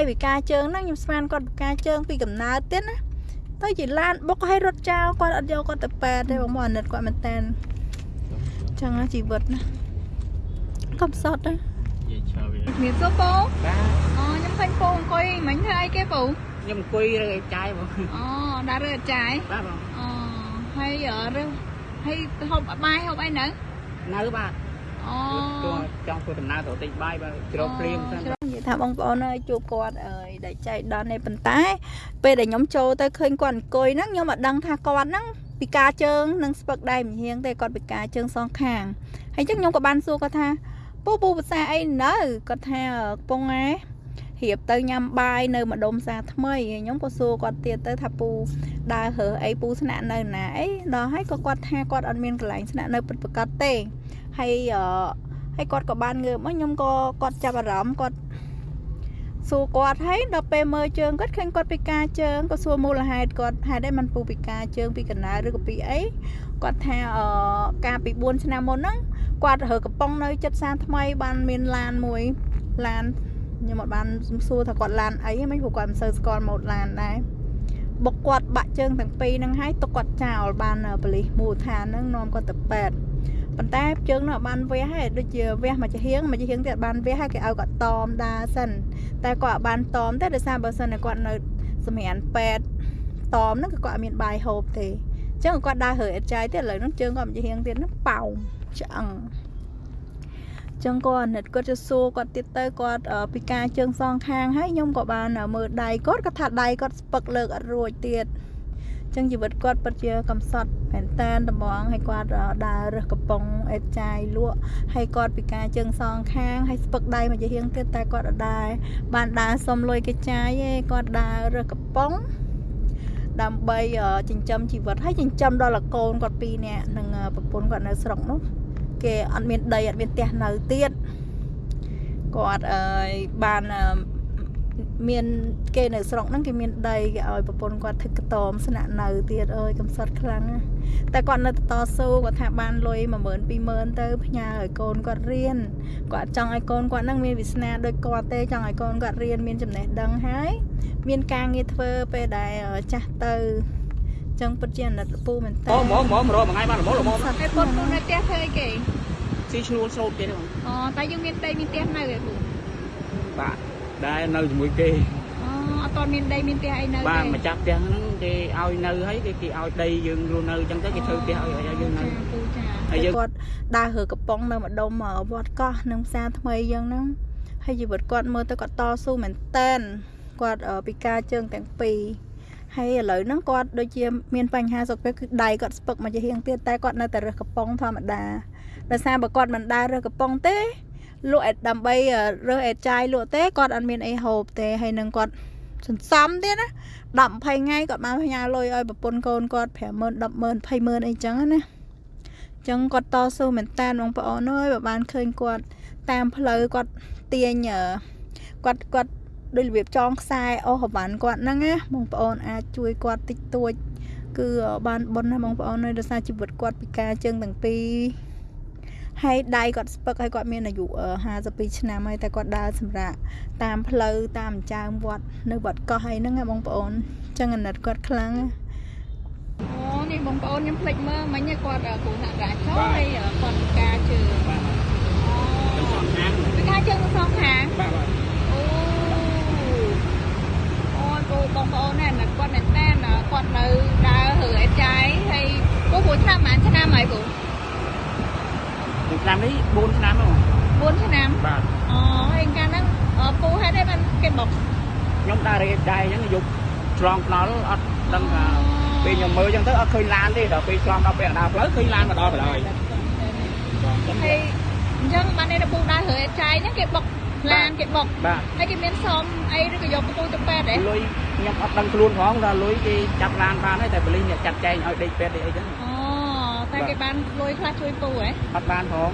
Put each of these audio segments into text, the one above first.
ហើយវិការជើងហ្នឹងខ្ញុំស្មានគាត់វិការជើងពីកំណើតទៀតណាទៅជាឡានបុកឲ្យរត់ចោលគាត់អត់យកគាត់ទៅប៉ែតទេបងប្អូនអាណិតគាត់មែនតើចឹងណាជីវិតណាកំសត់ណានិយាយឆាវវាជំរាបសួរពូបាទអូខ្ញុំឃើញពូអង្គុយមិញធ្វើអីគេពូខ្ញុំអង្គុយរើចាយបងអូដើររើអចាយបាទបងអូហើយអឺរើហើយហូបបាយហូបអីនៅនៅបាទអូចូលចង់ធ្វើដំណើរទៅទិញបាយបាទជ្រោកព្រៀងសិននិយាយ ថាបងប្អូនអើយជួបគាត់អើយដែលចៃដន្យនេះប៉ុន្តែ ពេលដែលខ្ញុំចូលទៅឃើញគាត់អង្គុយហ្នឹងខ្ញុំអត់ដឹងថាគាត់ហ្នឹងពិការជើងនិងស្ពឹកដៃម្ហៀងទេគាត់ពិការជើងសងខាងហើយអញ្ចឹងខ្ញុំក៏បានសួរគាត់ថាពូពូភាសាអីនៅគាត់ថាកំពុងឯរៀបទៅញ៉ាំបាយនៅម្ដុំសាថ្មីហើយខ្ញុំក៏សួរគាត់ទៀតទៅថាពូដើររើសអីពូស្នាក់នៅណាអីដល់ហើយក៏គាត់ថាគាត់អត់មានកន្លែងស្នាក់នៅពិតប្រាកដទេហើយអឺហើយគាត់ក៏បានងើបមកខ្ញុំក៏គាត់ចាប់អារម្មណ៍គាត់ សួរគាត់ហើយដល់ពេលមើលជើងគាត់ឃើញគាត់ពិការជើងក៏សួរមូលហេតុគាត់ហេតុអីមិនពូពិការជើងពីកណ្ដាលឬក៏ពីអីគាត់ថាអឺកាលពី4ឆ្នាំមុនហ្នឹងគាត់រើកំប៉ុងនៅចិត្តសានថ្មីបានមានឡានមួយឡានខ្ញុំអត់បានសួរថាគាត់ឡានអីហ្នឹងព្រោះគាត់មិនសូវស្គាល់ម៉ូតឡានដែរបុកគាត់បាក់ជើងទាំងពីរហ្នឹងហើយទុកគាត់ចោលបានប៉លិសមូលដ្ឋានហ្នឹងនាំគាត់ទៅពេទ្យ ប៉ុន្តែជើងនោះអត់បានវះហើយដូចជាវះមួយចាហៀងមួយចាហៀងទៀតអត់បានវះហើយគេឲ្យគាត់តមដើរសិនតែគាត់អត់បានតមទេដោយសារបើសិនតែគាត់នៅសម្រាប់ពេទ្យតមហ្នឹងគឺគាត់អត់មានបាយហូបទេអញ្ចឹងគាត់ដើររើអត់ចាយទៀតឥឡូវហ្នឹងជើងគាត់មិនជាហៀងទៀតហ្នឹងប៉ោងឆ្អឹងអញ្ចឹងគាត់អាណិតគាត់ទៅសួរគាត់ទៀតទៅគាត់អឺពិការជើងសងខាងហើយខ្ញុំក៏បានមើលដៃគាត់គាត់ថាដៃគាត់ស្ពឹកលើកអត់រួចទៀតអញ្ចឹងជីវិតគាត់ពិតជាកំសត់មែនតែនត្មងហើយគាត់អឺដើររើសកំប៉ុងអេតចាយលក់ហើយគាត់ពិការជើងសងខាងហើយស្ពឹកដៃមកជាហៀងទៀតតែគាត់អត់ដែរបានដើរសុំលុយគេចាយឯងគាត់ដើររើសកំប៉ុងដើម្បីអឺចិញ្ចឹមជីវិតហើយចិញ្ចឹមដល់លកូនគាត់ពីរនាក់និងអឺប្រពន្ធគាត់នៅស្រុកនោះគេអត់មានដីអត់មានផ្ទះនៅទៀតគាត់អើយបានអឺ មានគេនៅស្រុកហ្នឹងគេមានដីគេឲ្យប្រពន្ធគាត់ធ្វើកតមស្នាក់នៅទៀតអើយកំសត់ខ្លាំងណាស់តែគាត់នៅតែតស៊ូគាត់ថាបានលុយ10000 20000ទៅផ្ញើឲ្យកូនគាត់រៀនគាត់ចង់ឲ្យកូនគាត់នឹងមានវាសនាដូចគាត់ទេចង់ឲ្យកូនគាត់រៀនមានចំណេះដឹងហើយមានការងារធ្វើពេលដែលចាស់ទៅចឹងពិតជាអាណិតលពូមែនតើហ្មងហ្មងហ្មងរកមួយថ្ងៃបានល្មមល្មមហើយពូពូនៅផ្ទះធ្វើអីគេស៊ីឈ្នួលស្រោតទៀតទេបងអូតែយើងមានដីមានផ្ទះនៅឯពូបាទ ដែរនៅជាមួយគេអូអត់តមានដីមានផ្ទះអីនៅបាទទេម្ចាស់ផ្ទះហ្នឹងគេឲ្យនៅហើយគេគេឲ្យដីយើងរស់នៅអញ្ចឹងទៅគេធ្វើផ្ទះឲ្យឲ្យយើងនៅចាពូចាហើយយើងគាត់ដើររើកំប៉ុងនៅម្ដុំវត្តកោះនឹងផ្សារថ្មីយ៉ាងហ្នឹងហើយជីវិតគាត់មើលទៅគាត់តស៊ូមែនតែនគាត់អឺពិការជើងទាំងពីរហើយឥឡូវហ្នឹងគាត់ដូចជាមានបញ្ហាសុខភាពគឺដៃគាត់ស្ពឹកមកជាហៀងទៀតតែគាត់នៅតែរើសកំប៉ុងធម្មតាដោយសារបើគាត់មិនដើររើសកំប៉ុងទេ លក់អេតដើម្បីរើសអេតចាយលក់ទេគាត់អត់មានអីហូបទេហើយនឹងគាត់សន្សំទៀតណា10 20ថ្ងៃគាត់បានផ្ញើលុយឲ្យប្រពន្ធកូនគាត់50000 100000 20000អីចឹងណាចឹងគាត់តស៊ូមែនតើបងប្អូនអើយបើបានឃើញគាត់តាមផ្លូវគាត់ទាញអឺគាត់គាត់ដូចរបៀបចងខ្សែអូសរវ៉ាន់គាត់ហ្នឹងណាបងប្អូនអាចជួយគាត់តិចតួច គឺបានបុណ្យណាបងប្អូនអើយដោយសារជីវិតគាត់ពិការជើងទាំងពីរ ហើយដៃគាត់ស្ពឹកហើយគាត់មានអាយុអឺ52ឆ្នាំហើយតែគាត់ដើរសម្រាប់តាមផ្លូវតាមអញ្ចាមវត្តនៅវត្តកោះអីហ្នឹងណាបងប្អូនចឹងអាណិតគាត់ខ្លាំងណាអូនេះបងប្អូនខ្ញុំភ្លេចមើលមិញគាត់គ្រូសហការចុះហើយគាត់ពិការជើងបាទអូទៅសងខាងពិការជើងទាំងសងខាងបាទបាទ អូអូយពូបងប្អូនណាស់គាត់មែនតើគាត់នៅដើររើអេចាយហើយពូពូឆ្នាំប៉ុន្មានឆ្នាំហើយពូ ឆ្នាំនេះ4ឆ្នាំហ្នឹង 4ឆ្នាំ បាទ អូហើយកាលហ្នឹងពូហេតុអី បានគេបុកខ្ញុំដើររេដែរអញ្ចឹងយកឆ្លងថ្នល់អត់ដឹងថាពេលខ្ញុំមើលអញ្ចឹងទៅអត់ឃើញឡានទេដល់ពេលឆ្លងដល់ពេលដើរផ្លូវឃើញឡានមកដល់បណ្ដោយហើយអញ្ចឹងបាននេះពូដើររើអេចាយហ្នឹងគេបុកឡានគេបុកបាទហើយគេមានសមអីឬក៏យកពូទៅពេទ្យទេលុយខ្ញុំអត់ដឹងខ្លួនផងថាលុយគេចាប់ឡានបានហើយតែបលិញអ្នកចាត់ចែងឲ្យដេកពេទ្យអីចឹងអូតែគេបានលុយខ្លះជួយពូហ៎អត់បានផង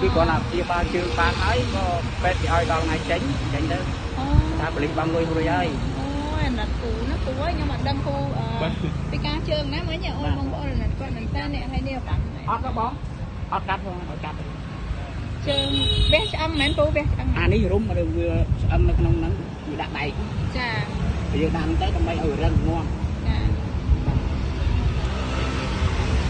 អូពីគ្រាន់តែព្យាបាលជើងបានហើយក៏ពេទ្យគេឲ្យដល់ថ្ងៃចេញចេញទៅអូថាបលិញបងលុយរួចហើយអូអាណិតពូណាពូអើយខ្ញុំអត់ដឹងពូអឺពីការជើងណាមិញអូនបងប្អូនអាណិតគាត់មែនតើអ្នកហើយនេះបានអត់ទេបងអត់កាត់ផងអត់កាត់ទេជើងវះឆ្អឹងមែនពូវះឆ្អឹងអានេះរុំឬវាស្អឹងនៅក្នុងហ្នឹងវាដាក់ដៃយើងដាក់ទៅដើម្បីឲ្យរឹងងាស់ចា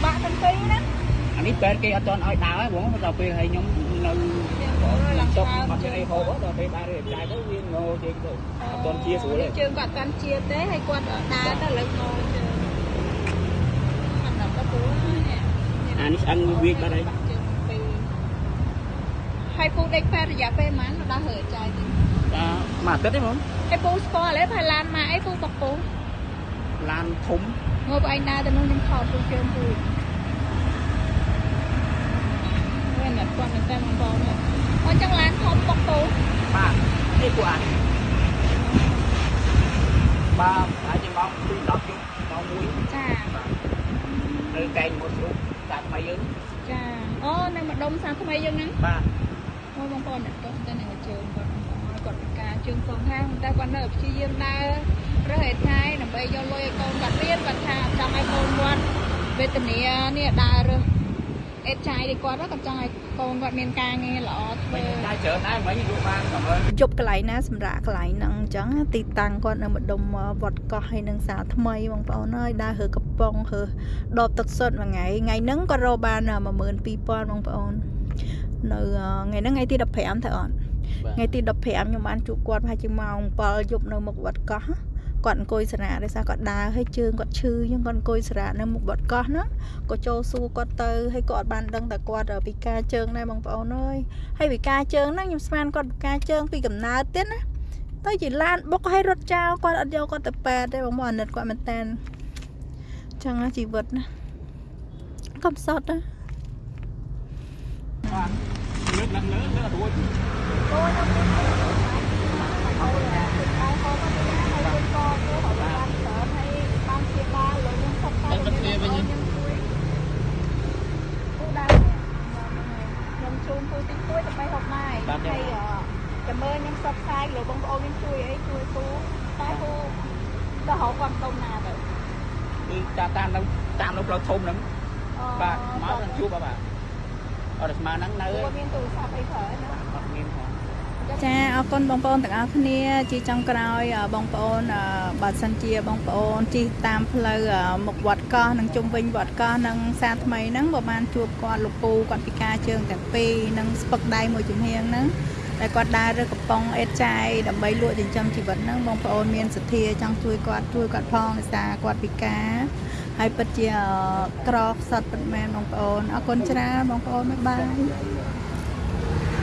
បាក់ទាំងពីរណា អានេះពេទ្យគេអត់ទាន់ឲ្យដើរហ្មងដល់ពេលឲ្យខ្ញុំនៅយើងអូយឡើងចុកដើមអត់មានអីហូបដល់ពេលដើររៀបចាយទៅវាងោជើងទៅអត់ទាន់ជាស្រួលទេជើងគាត់កាន់ជាទេហើយគាត់ដើរទៅលើងោជើងមិនដល់ទៅពូនេះអានេះឆ្អឹងវាបាត់ហើយជើងពីរហើយពូដេកពេទ្យរយៈពេលប៉ុន្មានដល់ហើចាយទីបាទមួយអាទិត្យទេហ្មងហើយពូស្គាល់ទេផៃឡានមកអីពូបកពូឡានធំងើបឯងដើរទៅនោះខ្ញុំខោតពូជើងពូ វិញតែគាត់នៅតែមកបងនេះអញ្ចឹងឡានធំបកពូបាទនេះពួកអានេះបាទហើយជាម៉ោង2 10យប់ម៉ោង1ចានៅកែងមួយស្រុកតាថ្មីយើងចាអូនៅម្ដុំសាថ្មីយើងហ្នឹងបាទអូបងប្អូនអ្នកទោះទៅនឹងជើងគាត់គាត់ពិការជើងសងខាងតែគាត់នៅព្យាយាមដើររើសឯថ្ងៃដើម្បីយកលុយឲ្យកូនគាត់រៀនគាត់ថាចង់ឲ្យកូនគាត់វេទនានេះដើររើស អេតចាយនេះគាត់គាត់ចង់ឲ្យកូនគាត់មានការងារល្អធ្វើតែច្រើនដែរមិញយក់បានប្រហែលយប់កន្លែងណាសម្រាប់កន្លែងហ្នឹងអញ្ចឹងទីតាំងគាត់នៅម្ដុំវត្តកោះហើយនឹងសាលថ្មីបងប្អូនអើយដើររើកំប៉ុងរើដបទឹកសុទ្ធមួយថ្ងៃថ្ងៃហ្នឹងគាត់រកបាន12000បងប្អូននៅថ្ងៃហ្នឹងថ្ងៃទី15ទៅអត់ថ្ងៃទី15ខ្ញុំបានជួបគាត់ប្រហែលជាម៉ោង7យប់នៅមុខវត្តកោះ គាត់អង្គុយសារៈដោយសារគាត់ដើរហើយជើងគាត់ឈឺអញ្ចឹងគាត់អង្គុយសារៈនៅមុខវត្តកោះហ្នឹងក៏ចូលសួរគាត់ទៅហើយគាត់អត់បានដឹងតែគាត់ពិការជើងដែរបងប្អូនអើយហើយវិការជើងហ្នឹងខ្ញុំស្មានគាត់វិការជើងពីកំណើតទៀតណាទៅជាឡានបុកឲ្យរត់ចោលគាត់អត់យកគាត់ទៅប៉ែតទេបងមកអាណិតគាត់មែនតើចឹងណាជីវិតណាកំសត់ណាបាទលើកឡើងលើលើអត់រួច អូនខ្ញុំទៅហើយហូបទៅហើយទៅក៏ទៅហើយបានច្រើនហើយបានជាបាលលើខ្ញុំសុខតែខ្ញុំជួយពូដើរខ្ញុំជូនពូតិចតួចដើម្បីហូបបាយហើយចាំ មើលខ្ញុំសបផ្សាយលោកបងប្អូនខ្ញុំជួយអីជួយពូតែពូទៅរកគាត់តុំណាទៅគឺតាមតាមនៅតាមនៅផ្លូវធំហ្នឹងបាទមកនឹងជួបបាទអត់ស្មើហ្នឹងនៅមានទូរស័ព្ទអីប្រើអត់មានផងចាអរគុណបងប្អូនទាំងអស់គ្នា ជាចុងក្រោយបងប្អូនបើសិនជាបងប្អូនជិះតាមផ្លូវមុខវត្តកោះនិងជុំវិញវត្តកោះនិងសាថ្មីហ្នឹងបើបានជួបគាត់លោកពូគាត់ពិការជើងទាំងពីរនិងស្ពឹកដៃមួយជំហៀងហ្នឹង តែគាត់ដើររើកំប៉ុងអេតចាយដើម្បីលក់ចិញ្ចឹមជីវិតហ្នឹងបងប្អូនមានសទ្ធាចង់ជួយគាត់ជួយគាត់ផងដោយសារគាត់ពិការហើយពិតជាអឺក្រខ្សត់ពិតមែនបងប្អូនអរគុណច្រើនបងប្អូនបាយបាយ